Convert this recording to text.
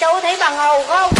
chú thấy bằng hồ không?